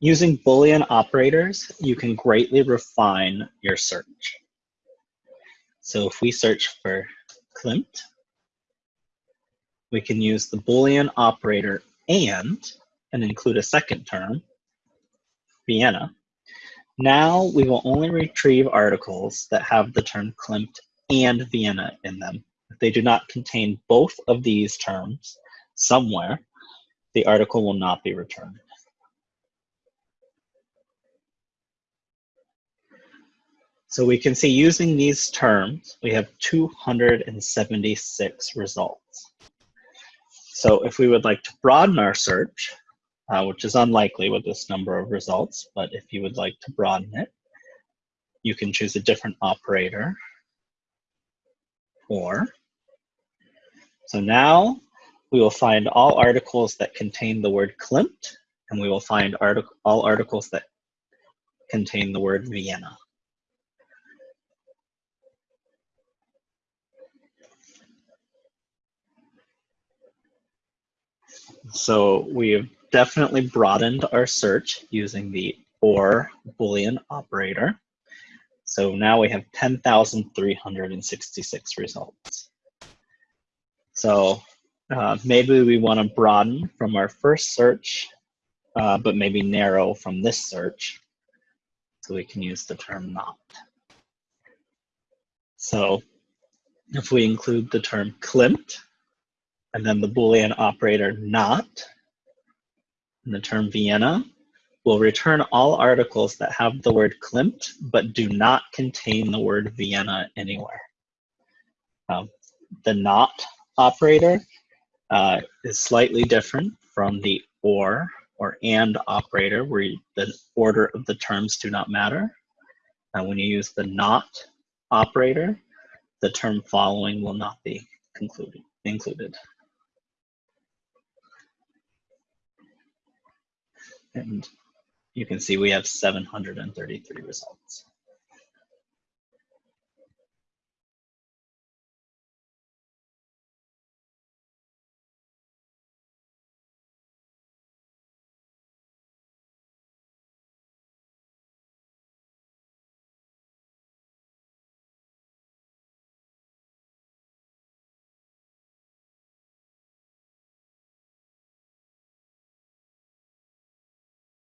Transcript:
Using Boolean operators, you can greatly refine your search. So if we search for Klimt, we can use the Boolean operator and, and include a second term, Vienna. Now we will only retrieve articles that have the term Klimt and Vienna in them. If they do not contain both of these terms somewhere, the article will not be returned. So we can see using these terms, we have 276 results. So if we would like to broaden our search, uh, which is unlikely with this number of results, but if you would like to broaden it, you can choose a different operator or. So now we will find all articles that contain the word Klimt, and we will find artic all articles that contain the word Vienna. So we have definitely broadened our search using the OR Boolean operator. So now we have 10,366 results. So uh, maybe we want to broaden from our first search, uh, but maybe narrow from this search. So we can use the term not. So if we include the term Klimt, and then the Boolean operator not, and the term Vienna, will return all articles that have the word Klimt but do not contain the word Vienna anywhere. Um, the not operator uh, is slightly different from the or or and operator where you, the order of the terms do not matter. And when you use the not operator, the term following will not be concluded, included. And you can see we have 733 results.